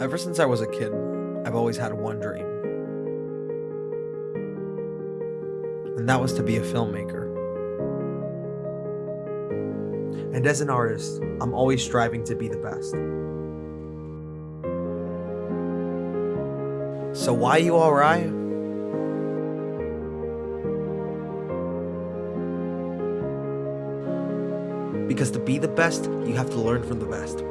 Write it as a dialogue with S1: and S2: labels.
S1: Ever since I was a kid, I've always had one dream. And that was to be a filmmaker. And as an artist, I'm always striving to be the best. So why you alright? Because to be the best, you have to learn from the best.